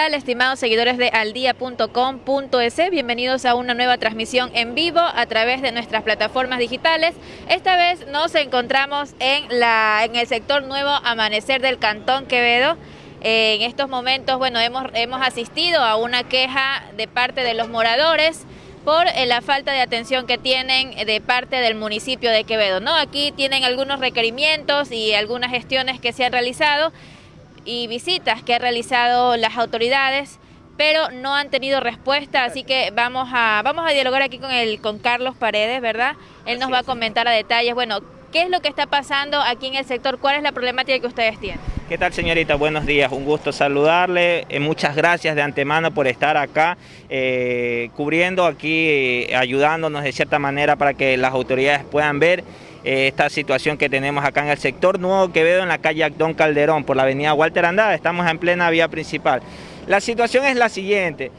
¿qué tal, estimados seguidores de aldia.com.es? Bienvenidos a una nueva transmisión en vivo a través de nuestras plataformas digitales. Esta vez nos encontramos en, la, en el sector Nuevo Amanecer del Cantón Quevedo. en estos momentos, bueno, hemos, hemos asistido a una queja de parte de los moradores por eh, la falta de atención que tienen de parte del municipio de Quevedo. ¿no? Aquí tienen algunos requerimientos y algunas gestiones que se han realizado y visitas que han realizado las autoridades pero no han tenido respuesta, así que vamos a, vamos a dialogar aquí con, el, con Carlos Paredes, ¿verdad? Él nos va a comentar a detalles, bueno, ¿qué es lo que está pasando aquí en el sector? ¿Cuál es la problemática que ustedes tienen? ¿Qué tal señorita? Buenos días, un gusto saludarle, eh, muchas gracias de antemano por estar acá eh, cubriendo aquí, eh, ayudándonos de cierta manera para que las autoridades puedan ver esta situación que tenemos acá en el sector Nuevo Quevedo en la calle Acdón Calderón por la avenida Walter Andada, estamos en plena vía principal. La situación es la siguiente,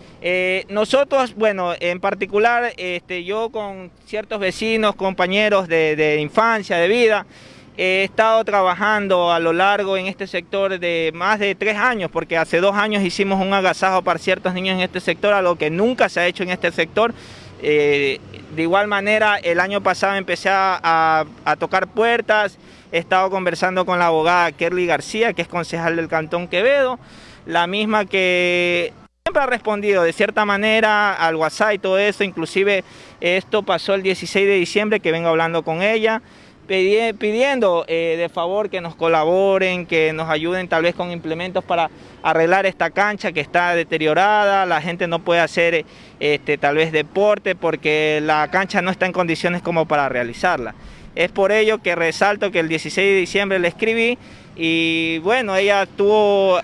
nosotros, bueno, en particular este, yo con ciertos vecinos, compañeros de infancia, de vida, He estado trabajando a lo largo en este sector de más de tres años, porque hace dos años hicimos un agasajo para ciertos niños en este sector, algo que nunca se ha hecho en este sector. Eh, de igual manera, el año pasado empecé a, tocar puertas, he estado conversando con la abogada Kerly García, que es concejal del Cantón Quevedo, la misma que siempre ha respondido de cierta manera al WhatsApp y todo eso, inclusive esto pasó el 16 de diciembre que vengo hablando con ella, pidiendo eh, de favor que nos colaboren, que nos ayuden tal vez con implementos para arreglar esta cancha que está deteriorada, la gente no puede hacer este, tal vez deporte porque la cancha no está en condiciones como para realizarla. Es por ello que resalto que el 16 de diciembre le escribí y bueno, ella estuvo,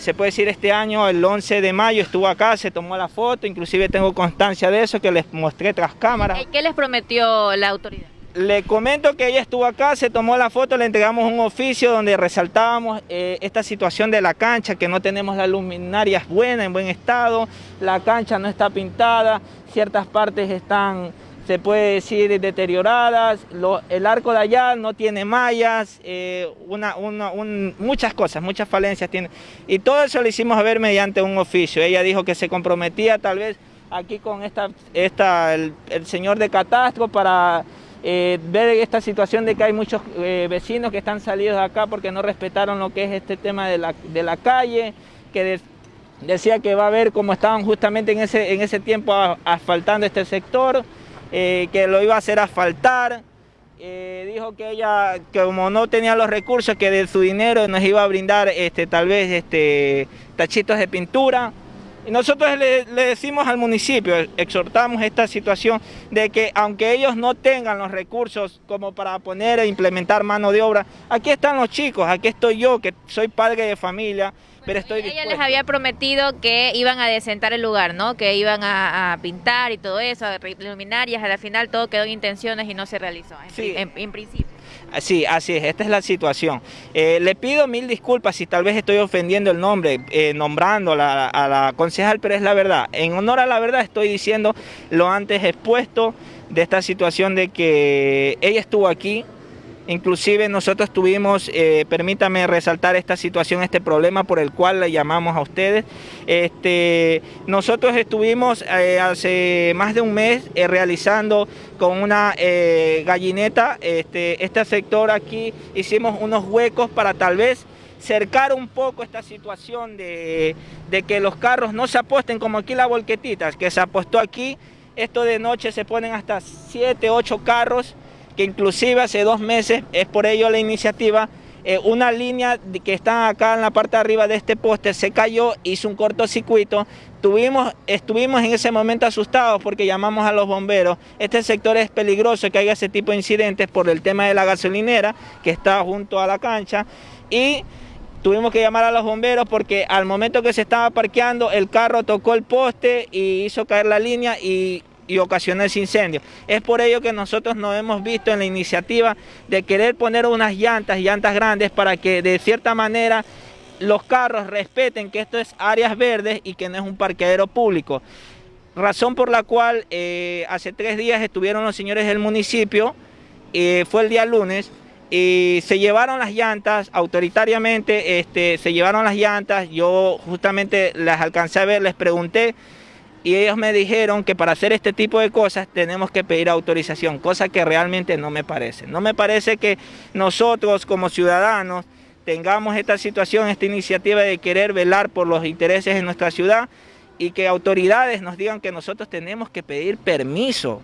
se puede decir este año, el 11 de mayo estuvo acá, se tomó la foto, inclusive tengo constancia de eso que les mostré tras cámaras. ¿Qué les prometió la autoridad? Le comento que ella estuvo acá, se tomó la foto, le entregamos un oficio donde resaltábamos eh, esta situación de la cancha, que no tenemos las luminarias buenas, en buen estado, la cancha no está pintada, ciertas partes están, se puede decir, deterioradas, el arco de allá no tiene mallas, eh, muchas cosas, muchas falencias tiene. Y todo eso lo hicimos ver mediante un oficio. Ella dijo que se comprometía tal vez aquí con esta, esta el señor de catastro para eh, ver esta situación de que hay muchos eh, vecinos que están salidos de acá porque no respetaron lo que es este tema de la, calle, que decía que va a ver cómo estaban justamente en ese, en ese tiempo asfaltando este sector, eh, que lo iba a hacer asfaltar. dijo que ella, como no tenía los recursos, que de su dinero nos iba a brindar este, tal vez este, tachitos de pintura. Y nosotros le, decimos al municipio, exhortamos esta situación de que aunque ellos no tengan los recursos como para poner e implementar mano de obra, aquí están los chicos, aquí estoy yo, que soy padre de familia, pero estoy Ella les había prometido que iban a desentar el lugar, ¿no? Que iban a, pintar y todo eso, a luminarias, al final todo quedó en intenciones y no se realizó, en principio. Sí, así es, esta es la situación. Eh, le pido mil disculpas si tal vez estoy ofendiendo el nombre, eh, nombrando a la, a la concejal, pero es la verdad. En honor a la verdad estoy diciendo lo antes expuesto de esta situación de que ella estuvo aquí, Inclusive nosotros tuvimos, eh, permítame resaltar esta situación, este problema por el cual le llamamos a ustedes. Este, nosotros estuvimos eh, hace más de un mes eh, realizando con una gallineta este, este sector aquí, hicimos unos huecos para tal vez cercar un poco esta situación de, de que los carros no se aposten como aquí la volquetitas, que se apostó aquí, esto de noche se ponen hasta 7, 8 carros, que inclusive hace dos meses, es por ello la iniciativa, eh, una línea que está acá en la parte de arriba de este poste se cayó, hizo un cortocircuito, Tuvimos, estuvimos en ese momento asustados porque llamamos a los bomberos. Este sector es peligroso que haya ese tipo de incidentes por el tema de la gasolinera que está junto a la cancha y tuvimos que llamar a los bomberos porque al momento que se estaba parqueando el carro tocó el poste y hizo caer la línea y y ocasionó ese incendio. Es por ello que nosotros nos hemos visto en la iniciativa de querer poner unas llantas, llantas grandes, para que de cierta manera los carros respeten que esto es áreas verdes y que no es un parqueadero público. Razón por la cual eh, hace tres días estuvieron los señores del municipio, eh, fue el día lunes, y se llevaron las llantas, autoritariamente este, se llevaron las llantas, yo justamente las alcancé a ver, les pregunté y ellos me dijeron que para hacer este tipo de cosas tenemos que pedir autorización, cosa que realmente no me parece. No me parece que nosotros como ciudadanos tengamos esta situación, esta iniciativa de querer velar por los intereses de nuestra ciudad y que autoridades nos digan que nosotros tenemos que pedir permiso.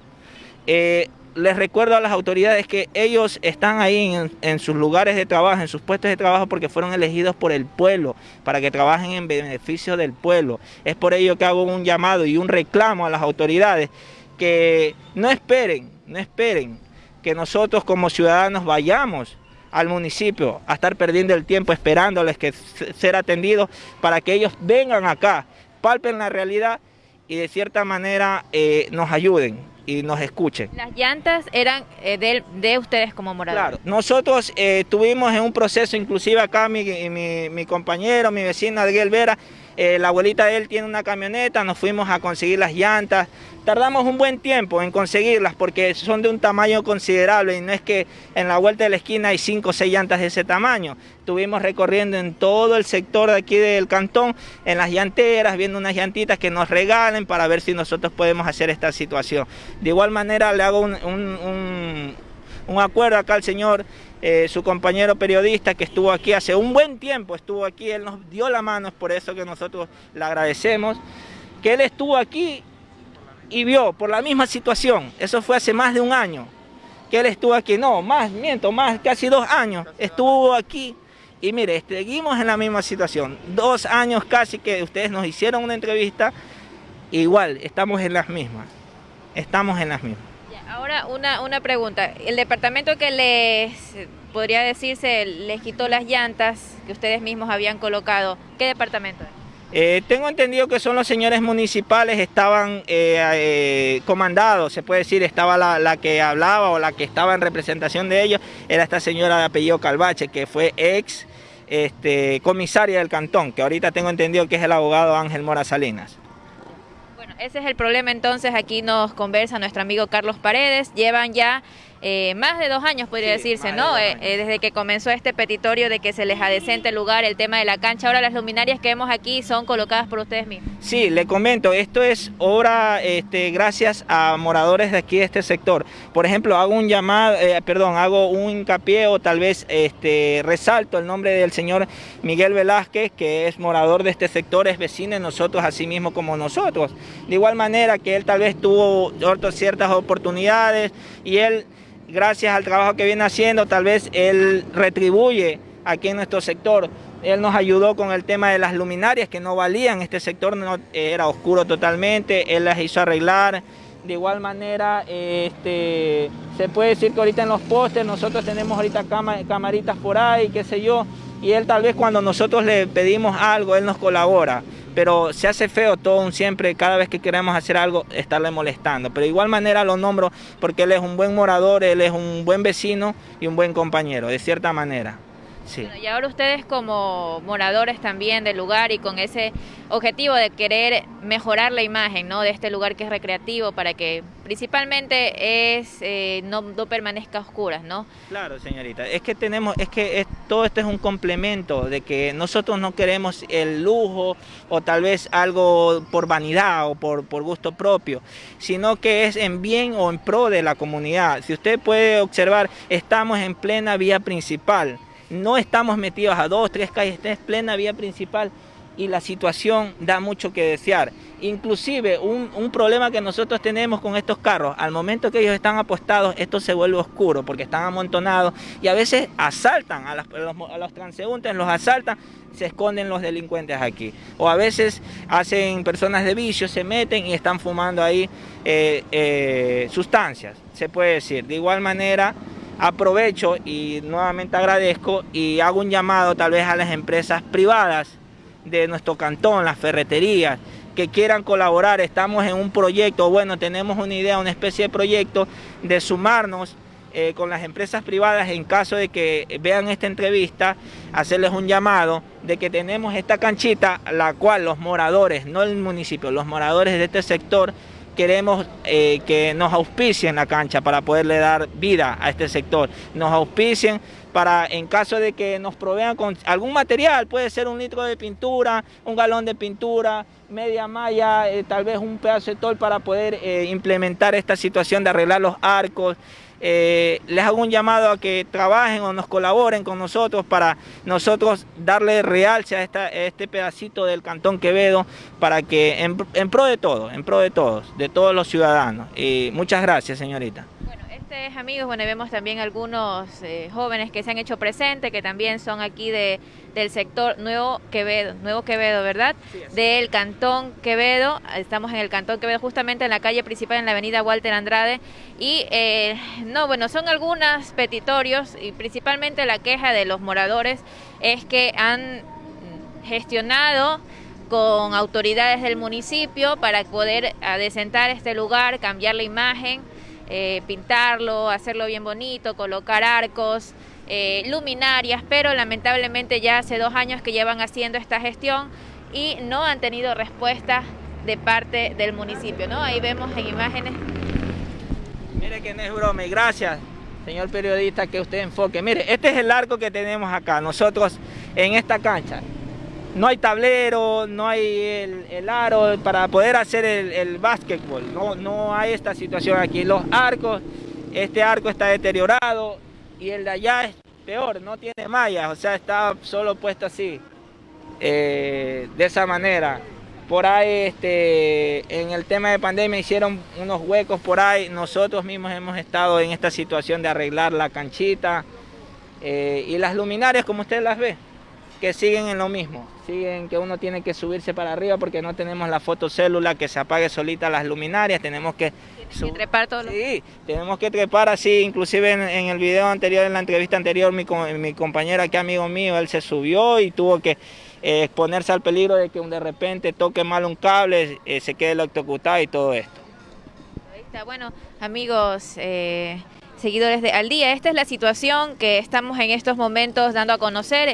Eh, les recuerdo a las autoridades que ellos están ahí en, sus lugares de trabajo, en sus puestos de trabajo porque fueron elegidos por el pueblo, para que trabajen en beneficio del pueblo. Es por ello que hago un llamado y un reclamo a las autoridades que no esperen, no esperen que nosotros como ciudadanos vayamos al municipio a estar perdiendo el tiempo esperándoles que ser atendidos para que ellos vengan acá, palpen la realidad y de cierta manera eh, nos ayuden y nos escuchen. Las llantas eran eh, de, ustedes como moradores. Claro, nosotros eh, estuvimos en un proceso, inclusive acá mi, mi, mi compañero, mi vecino Adriel Vera, eh, la abuelita de él tiene una camioneta, nos fuimos a conseguir las llantas. Tardamos un buen tiempo en conseguirlas porque son de un tamaño considerable y no es que en la vuelta de la esquina hay cinco o seis llantas de ese tamaño. Estuvimos recorriendo en todo el sector de aquí del cantón, en las llanteras, viendo unas llantitas que nos regalen para ver si nosotros podemos hacer esta situación. De igual manera le hago un acuerdo acá al señor, eh, su compañero periodista que estuvo aquí hace un buen tiempo, estuvo aquí, él nos dio la mano, es por eso que nosotros le agradecemos, que él estuvo aquí y vio por la misma situación, eso fue hace más de un año, que él estuvo aquí, no, más, miento, más, casi dos años, estuvo aquí y mire, seguimos en la misma situación, dos años casi que ustedes nos hicieron una entrevista, igual, estamos en las mismas, estamos en las mismas. Ahora una, una pregunta. El departamento que les, podría decirse, les quitó las llantas que ustedes mismos habían colocado, ¿qué departamento es? Eh, tengo entendido que son los señores municipales, estaban eh, eh, comandados, se puede decir, estaba la, que hablaba o la que estaba en representación de ellos, era esta señora de apellido Calvache, que fue ex este, comisaria del cantón, que ahorita tengo entendido que es el abogado Ángel Mora Salinas. Ese es el problema entonces, aquí nos conversa nuestro amigo Carlos Paredes, llevan ya eh, más de dos años, podría decirse, ¿no? Eh, eh, desde que comenzó este petitorio de que se les adecente el lugar, el tema de la cancha. Ahora las luminarias que vemos aquí son colocadas por ustedes mismos. Sí, le comento, esto es obra este, gracias a moradores de aquí de este sector. Por ejemplo, hago un llamado, perdón, hago un hincapié o tal vez este, resalto el nombre del señor Miguel Velázquez, que es morador de este sector, es vecino de nosotros, así mismo como nosotros. De igual manera que él tal vez tuvo ciertas oportunidades y él gracias al trabajo que viene haciendo, tal vez él retribuye aquí en nuestro sector. Él nos ayudó con el tema de las luminarias que no valían, este sector no, era oscuro totalmente, él las hizo arreglar. De igual manera, este, se puede decir que ahorita en los postes nosotros tenemos ahorita camaritas por ahí, qué sé yo, y él tal vez cuando nosotros le pedimos algo, él nos colabora pero se hace feo todo siempre, cada vez que queremos hacer algo, estarle molestando. Pero de igual manera lo nombro porque él es un buen morador, él es un buen vecino y un buen compañero, de cierta manera y ahora ustedes como moradores también del lugar y con ese objetivo de querer mejorar la imagen ¿no? de este lugar que es recreativo para que principalmente es eh, no, permanezca oscuras, ¿no? Claro, señorita. Es que tenemos, es que todo esto es un complemento de que nosotros no queremos el lujo o tal vez algo por vanidad o por, por gusto propio, sino que es en bien o en pro de la comunidad. Si usted puede observar, estamos en plena vía principal no estamos metidos a dos, tres calles, es plena vía principal y la situación da mucho que desear. Inclusive un, problema que nosotros tenemos con estos carros, al momento que ellos están apostados, esto se vuelve oscuro porque están amontonados y a veces asaltan a, los, transeúntes, los asaltan, se esconden los delincuentes aquí. O a veces hacen personas de vicio, se meten y están fumando ahí eh, eh, sustancias, se puede decir. De igual manera, aprovecho y nuevamente agradezco y hago un llamado tal vez a las empresas privadas de nuestro cantón, las ferreterías, que quieran colaborar. Estamos en un proyecto, bueno, tenemos una idea, una especie de proyecto de sumarnos eh, con las empresas privadas en caso de que vean esta entrevista, hacerles un llamado de que tenemos esta canchita, la cual los moradores, no el municipio, los moradores de este sector, queremos eh, que nos auspicien la cancha para poderle dar vida a este sector. Nos auspicien para en caso de que nos provean con algún material, puede ser un litro de pintura, un galón de pintura, media malla, eh, tal vez un pedazo de tol para poder eh, implementar esta situación de arreglar los arcos. Eh, les hago un llamado a que trabajen o nos colaboren con nosotros para nosotros darle realce a, esta, este pedacito del Cantón Quevedo para que en, en pro de todos, en pro de todos, de todos los ciudadanos. Y muchas gracias, señorita amigos, bueno, vemos también algunos eh, jóvenes que se han hecho presentes, que también son aquí de, del sector Nuevo Quevedo, Nuevo Quevedo, ¿verdad? del Cantón Quevedo, estamos en el Cantón Quevedo, justamente en la calle principal, en la avenida Walter Andrade, y eh, no, bueno, son algunos petitorios, y principalmente la queja de los moradores es que han gestionado con autoridades del municipio para poder adecentar este lugar, cambiar la imagen, eh, pintarlo, hacerlo bien bonito, colocar arcos, eh, luminarias, pero lamentablemente ya hace dos años que llevan haciendo esta gestión y no han tenido respuesta de parte del municipio, ¿no? Ahí vemos en imágenes. Mire que no es broma y gracias, señor periodista, que usted enfoque. Mire, este es el arco que tenemos acá, nosotros en esta cancha no hay tablero, no hay el, aro para poder hacer el, el básquetbol, no, no hay esta situación aquí. Los arcos, este arco está deteriorado y el de allá es peor, no tiene mallas, o sea, está solo puesto así, eh, de esa manera. Por ahí, este, en el tema de pandemia hicieron unos huecos por ahí, nosotros mismos hemos estado en esta situación de arreglar la canchita eh, y las luminarias como usted las ve que siguen en lo mismo, siguen que uno tiene que subirse para arriba porque no tenemos la fotocélula que se apague solita las luminarias, tenemos que... trepar todo Sí, tenemos que trepar así, inclusive en, el video anterior, en la entrevista anterior, mi, mi compañera, que amigo mío, él se subió y tuvo que eh, exponerse al peligro de que de repente toque mal un cable, eh, se quede electrocutado y todo esto. Ahí está, bueno, amigos... Eh, seguidores de Al Día. Esta es la situación que estamos en estos momentos dando a conocer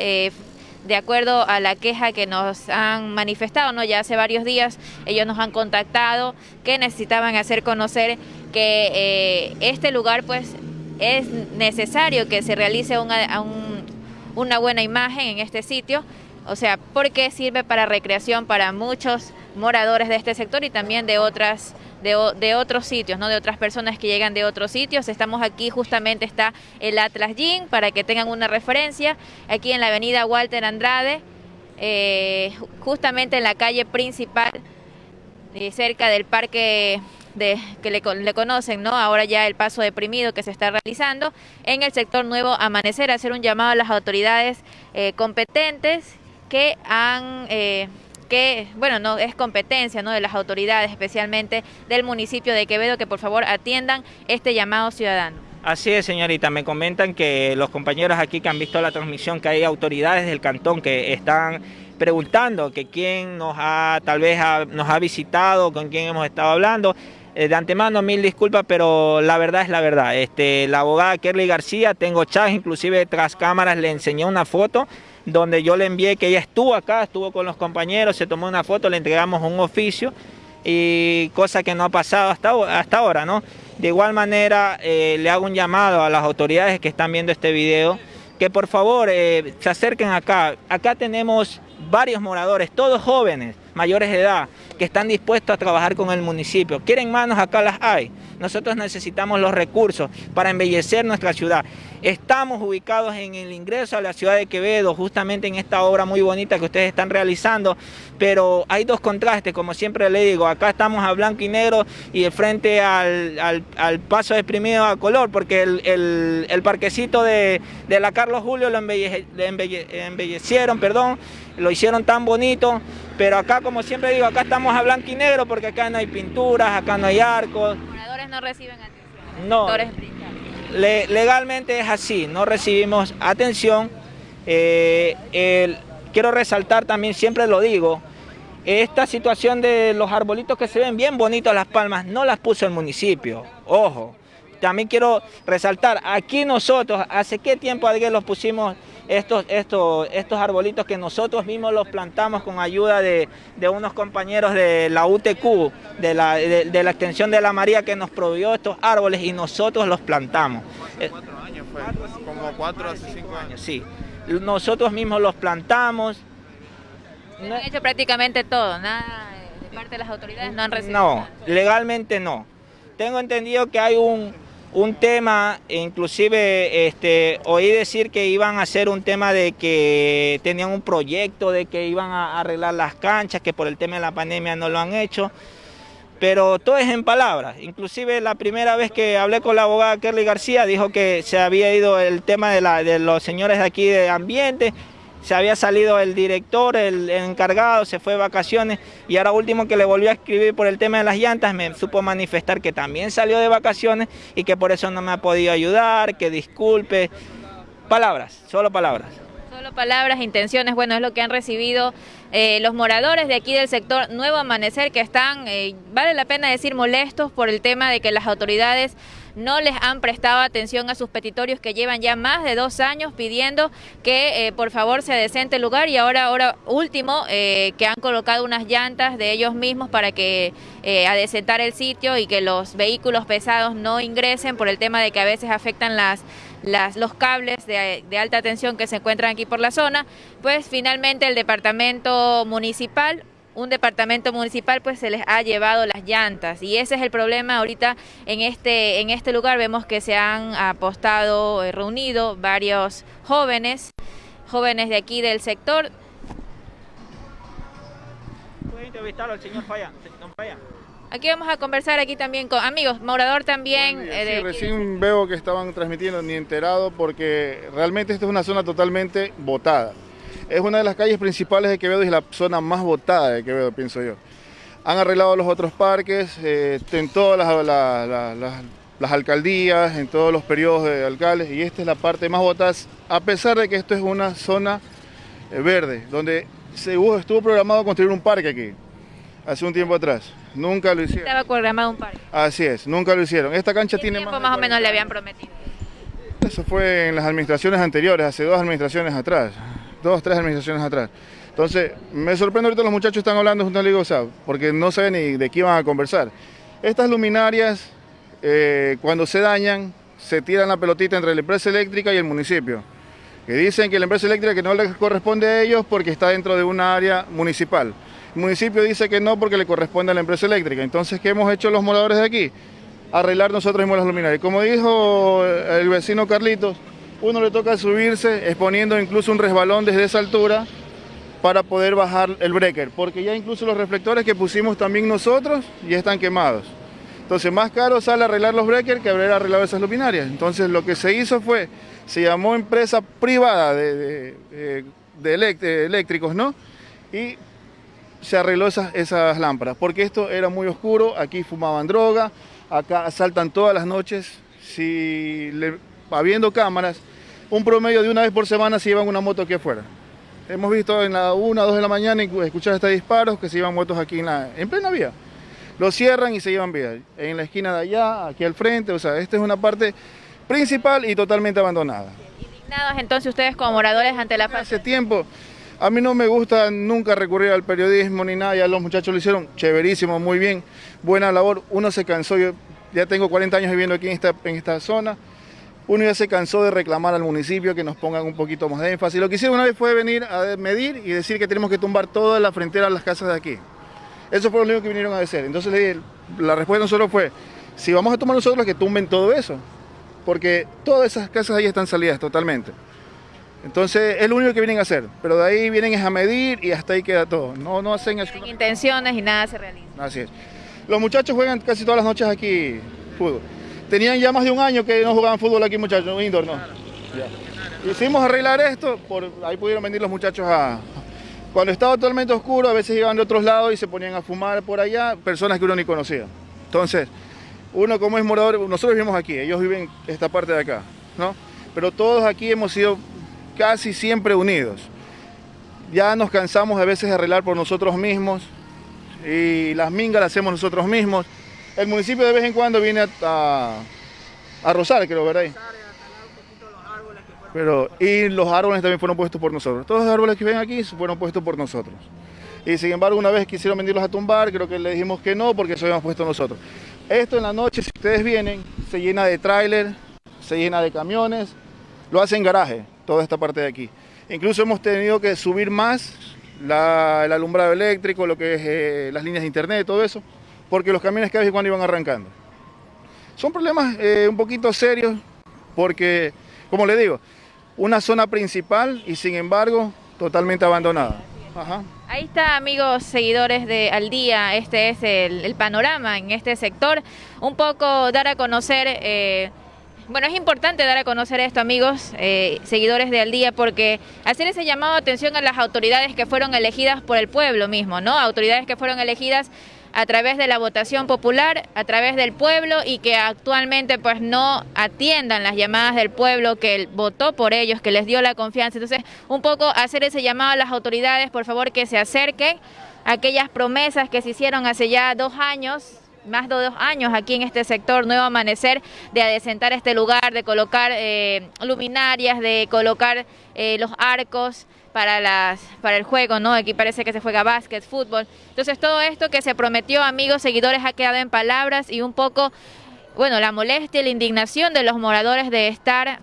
de acuerdo a la queja que nos han manifestado, ¿no? Ya hace varios días ellos nos han contactado que necesitaban hacer conocer que eh, este lugar pues es necesario que se realice una, una buena imagen en este sitio, o sea, porque sirve para recreación para muchos moradores de este sector y también de otras de, otros sitios, ¿no? de otras personas que llegan de otros sitios. Estamos aquí, justamente está el Atlas Gym, para que tengan una referencia, aquí en la avenida Walter Andrade, eh, justamente en la calle principal, eh, cerca del parque de, que le, conocen, ¿no? Ahora ya el paso deprimido que se está realizando en el sector Nuevo Amanecer, hacer un llamado a las autoridades eh, competentes que han que, bueno, no es competencia ¿no? de las autoridades, especialmente del municipio de Quevedo, que por favor atiendan este llamado ciudadano. Así es, señorita. Me comentan que los compañeros aquí que han visto la transmisión, que hay autoridades del cantón que están preguntando que quién nos ha, tal vez nos ha visitado, con quién hemos estado hablando. Eh, de antemano, mil disculpas, pero la verdad es la verdad. Este, la abogada Kerly García, tengo chat, inclusive tras cámaras le enseñé una foto donde yo le envié que ella estuvo acá, estuvo con los compañeros, se tomó una foto, le entregamos un oficio y cosa que no ha pasado hasta, hasta ahora, ¿no? De igual manera, eh, le hago un llamado a las autoridades que están viendo este video, que por favor eh, se acerquen acá. Acá tenemos varios moradores, todos jóvenes, mayores de edad, que están dispuestos a trabajar con el municipio. ¿Quieren manos? Acá las hay. Nosotros necesitamos los recursos para embellecer nuestra ciudad. Estamos ubicados en el ingreso a la ciudad de Quevedo, justamente en esta obra muy bonita que ustedes están realizando, pero hay dos contrastes, como siempre le digo, acá estamos a blanco y negro y de frente al, paso exprimido a color, porque el, parquecito de, la Carlos Julio lo embellecieron, perdón, lo hicieron tan bonito, pero acá, como siempre digo, acá estamos a blanco y negro porque acá no hay pinturas, acá no hay arcos. Los moradores no reciben atención. No legalmente es así, no recibimos atención. Eh, quiero resaltar también, siempre lo digo, esta situación de los arbolitos que se ven bien bonitos las palmas, no las puso el municipio, ojo. También quiero resaltar, aquí nosotros, ¿hace qué tiempo alguien los pusimos estos, estos, estos arbolitos que nosotros mismos los plantamos con ayuda de, unos compañeros de la UTQ, de la, de, la extensión de la María que nos proveyó estos árboles y nosotros los plantamos. Cuatro años fue, como como cuatro hace cinco años. Sí, nosotros mismos los plantamos. No, han hecho prácticamente todo, nada de parte de las autoridades no han recibido. No, legalmente no. Tengo entendido que hay un, un tema, inclusive este, oí decir que iban a hacer un tema de que tenían un proyecto de que iban a arreglar las canchas, que por el tema de la pandemia no lo han hecho, pero todo es en palabras. Inclusive la primera vez que hablé con la abogada Kerly García dijo que se había ido el tema de, la, de los señores de aquí de ambiente, se había salido el director, el, encargado, se fue de vacaciones y ahora último que le volvió a escribir por el tema de las llantas me supo manifestar que también salió de vacaciones y que por eso no me ha podido ayudar, que disculpe. Palabras, solo palabras. Solo palabras, intenciones, bueno, es lo que han recibido eh, los moradores de aquí del sector Nuevo Amanecer que están, eh, vale la pena decir, molestos por el tema de que las autoridades no les han prestado atención a sus petitorios que llevan ya más de dos años pidiendo que eh, por favor se decente el lugar. Y ahora, ahora último, eh, que han colocado unas llantas de ellos mismos para que eh, adecentar el sitio y que los vehículos pesados no ingresen por el tema de que a veces afectan las los cables de, alta tensión que se encuentran aquí por la zona, pues finalmente el departamento municipal un departamento municipal pues se les ha llevado las llantas. Y ese es el problema ahorita en este en este lugar. Vemos que se han apostado eh, reunido varios jóvenes jóvenes de aquí del sector. Puede entrevistarlo al señor Falla, Aquí vamos a conversar aquí también con amigos, Morador también. Eh, sí, recién veo que estaban transmitiendo, ni enterado, porque realmente esta es una zona totalmente botada. Es una de las calles principales de Quevedo y es la zona más votada de Quevedo, pienso yo. Han arreglado los otros parques, eh, en todas las, alcaldías, en todos los periodos de alcaldes, y esta es la parte más votada, a pesar de que esto es una zona eh, verde, donde se estuvo programado construir un parque aquí, hace un tiempo atrás. Nunca lo hicieron. Estaba programado un parque. Así es, nunca lo hicieron. Esta cancha ¿Qué tiene tiempo más, o menos le habían prometido? Eso fue en las administraciones anteriores, hace dos administraciones atrás dos, tres administraciones atrás. Entonces, me sorprende ahorita los muchachos están hablando junto a Ligo porque no saben ni de qué iban a conversar. Estas luminarias, eh, cuando se dañan, se tiran la pelotita entre la empresa eléctrica y el municipio. Que dicen que la empresa eléctrica que no les corresponde a ellos porque está dentro de un área municipal. El municipio dice que no porque le corresponde a la empresa eléctrica. Entonces, ¿qué hemos hecho los moradores de aquí? Arreglar nosotros mismos las luminarias. Como dijo el vecino Carlitos, uno le toca subirse exponiendo incluso un resbalón desde esa altura para poder bajar el breaker, porque ya incluso los reflectores que pusimos también nosotros ya están quemados. Entonces más caro sale arreglar los breakers que haber arreglado esas luminarias. Entonces lo que se hizo fue, se llamó empresa privada de, eléctricos, ¿no? Y se arregló esas, esas lámparas, porque esto era muy oscuro, aquí fumaban droga, acá asaltan todas las noches, si habiendo cámaras, un promedio de una vez por semana se llevan una moto aquí afuera. Hemos visto en la 1 2 de la mañana escuchar estos disparos que se llevan motos aquí en, la, en plena vía. Lo cierran y se llevan vía. En la esquina de allá, aquí al frente, o sea, esta es una parte principal y totalmente abandonada. ¿Indignados entonces ustedes como moradores ante la Hace tiempo, a mí no me gusta nunca recurrir al periodismo ni nada, ya los muchachos lo hicieron chéverísimo, muy bien, buena labor. Uno se cansó, yo ya tengo 40 años viviendo aquí en esta, en esta zona, uno ya se cansó de reclamar al municipio que nos pongan un poquito más de énfasis. Lo que hicieron una vez fue venir a medir y decir que tenemos que tumbar toda la frontera de las casas de aquí. Eso fue lo único que vinieron a decir. Entonces la respuesta de nosotros fue, si vamos a tomar nosotros que tumben todo eso, porque todas esas casas ahí están salidas totalmente. Entonces es lo único que vienen a hacer, pero de ahí vienen a medir y hasta ahí queda todo. No, no hacen intenciones y nada se realiza. Así es. Los muchachos juegan casi todas las noches aquí fútbol. Tenían ya más de un año que no jugaban fútbol aquí, muchachos, indoor, ¿no? Hicimos arreglar esto, por, ahí pudieron venir los muchachos a... Cuando estaba totalmente oscuro, a veces iban de otros lados y se ponían a fumar por allá, personas que uno ni conocía. Entonces, uno como es morador, nosotros vivimos aquí, ellos viven esta parte de acá, ¿no? Pero todos aquí hemos sido casi siempre unidos. Ya nos cansamos a veces de arreglar por nosotros mismos y las mingas las hacemos nosotros mismos. El municipio de vez en cuando viene a, a, rozar, creo, ¿verdad? Pero, y los árboles también fueron puestos por nosotros. Todos los árboles que ven aquí fueron puestos por nosotros. Y sin embargo, una vez quisieron venirlos a tumbar, creo que le dijimos que no, porque eso habíamos puesto nosotros. Esto en la noche, si ustedes vienen, se llena de tráiler, se llena de camiones, lo hace en garaje, toda esta parte de aquí. Incluso hemos tenido que subir más el alumbrado eléctrico, lo que es eh, las líneas de internet, todo eso, porque los camiones cada vez cuando iban arrancando. Son problemas eh, un poquito serios porque, como le digo, una zona principal y sin embargo totalmente abandonada. Ahí está, amigos seguidores de Al Día, este es el, panorama en este sector. Un poco dar a conocer... Eh, bueno, es importante dar a conocer esto, amigos, eh, seguidores de Al Día, porque hacer ese llamado de atención a las autoridades que fueron elegidas por el pueblo mismo, ¿no? Autoridades que fueron elegidas a través de la votación popular, a través del pueblo y que actualmente pues no atiendan las llamadas del pueblo que votó por ellos, que les dio la confianza. Entonces, un poco hacer ese llamado a las autoridades, por favor, que se acerquen a aquellas promesas que se hicieron hace ya dos años, más de dos años aquí en este sector Nuevo Amanecer de adecentar este lugar, de colocar eh, luminarias, de colocar eh, los arcos para, las, para el juego, ¿no? Aquí parece que se juega básquet, fútbol. Entonces todo esto que se prometió, amigos, seguidores, ha quedado en palabras y un poco, bueno, la molestia y la indignación de los moradores de estar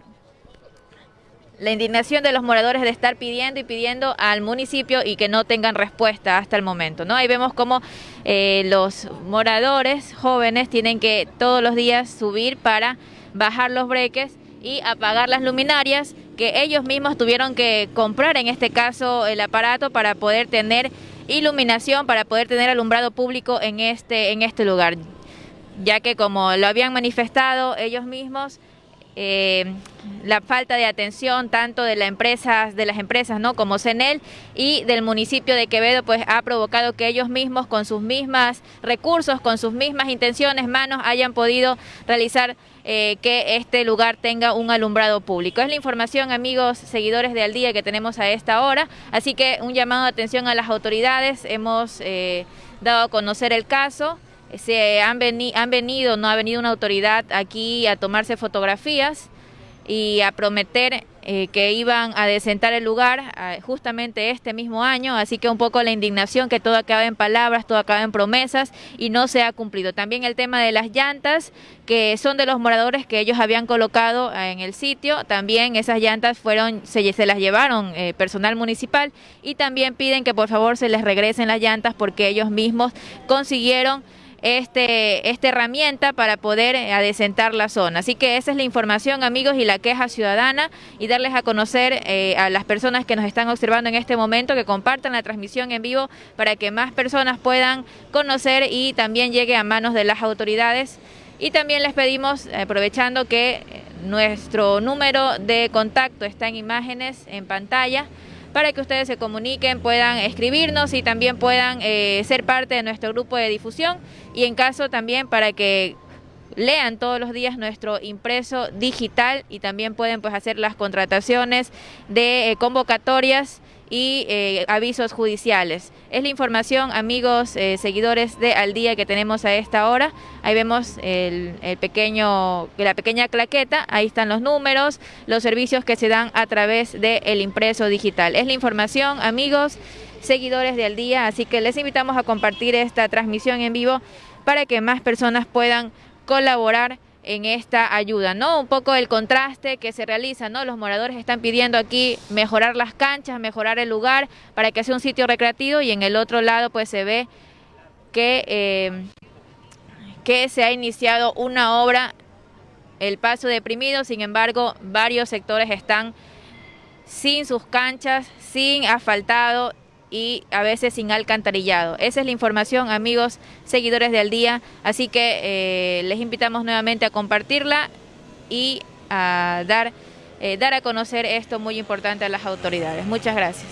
la indignación de los moradores de estar pidiendo y pidiendo al municipio y que no tengan respuesta hasta el momento. ¿no? Ahí vemos cómo eh, los moradores jóvenes tienen que todos los días subir para bajar los breques y apagar las luminarias que ellos mismos tuvieron que comprar, en este caso el aparato, para poder tener iluminación, para poder tener alumbrado público en este, en este lugar, ya que como lo habían manifestado ellos mismos, eh, la falta de atención tanto de, la empresa, de las empresas ¿no? como CENEL y del municipio de Quevedo pues ha provocado que ellos mismos con sus mismas recursos, con sus mismas intenciones, manos, hayan podido realizar eh, que este lugar tenga un alumbrado público. Es la información, amigos, seguidores de Al Día que tenemos a esta hora, así que un llamado de atención a las autoridades, hemos eh, dado a conocer el caso. Se han, han venido, no ha venido una autoridad aquí a tomarse fotografías y a prometer eh, que iban a desentar el lugar justamente este mismo año, así que un poco la indignación que todo acaba en palabras, todo acaba en promesas y no se ha cumplido. También el tema de las llantas, que son de los moradores que ellos habían colocado en el sitio, también esas llantas fueron, se, se las llevaron eh, personal municipal. Y también piden que por favor se les regresen las llantas porque ellos mismos consiguieron este, esta herramienta para poder eh, adecentar la zona. Así que esa es la información, amigos, y la queja ciudadana y darles a conocer eh, a las personas que nos están observando en este momento que compartan la transmisión en vivo para que más personas puedan conocer y también llegue a manos de las autoridades. Y también les pedimos, aprovechando que eh, nuestro número de contacto está en imágenes en pantalla, para que ustedes se comuniquen, puedan escribirnos y también puedan eh, ser parte de nuestro grupo de difusión. Y en caso también para que lean todos los días nuestro impreso digital y también pueden pues hacer las contrataciones de eh, convocatorias y eh, avisos judiciales. Es la información, amigos, eh, seguidores de Al Día que tenemos a esta hora. Ahí vemos el, pequeño, la pequeña claqueta, ahí están los números, los servicios que se dan a través del impreso digital. Es la información, amigos, seguidores de Al Día, así que les invitamos a compartir esta transmisión en vivo para que más personas puedan colaborar en esta ayuda, ¿no? Un poco el contraste que se realiza, ¿no? Los moradores están pidiendo aquí mejorar las canchas, mejorar el lugar para que sea un sitio recreativo y en el otro lado pues se ve que, eh, que se ha iniciado una obra, el paso deprimido, sin embargo varios sectores están sin sus canchas, sin asfaltado y a veces sin alcantarillado. Esa es la información, amigos, seguidores del día, así que eh, les invitamos nuevamente a compartirla y a dar, eh, dar a conocer esto muy importante a las autoridades. Muchas gracias.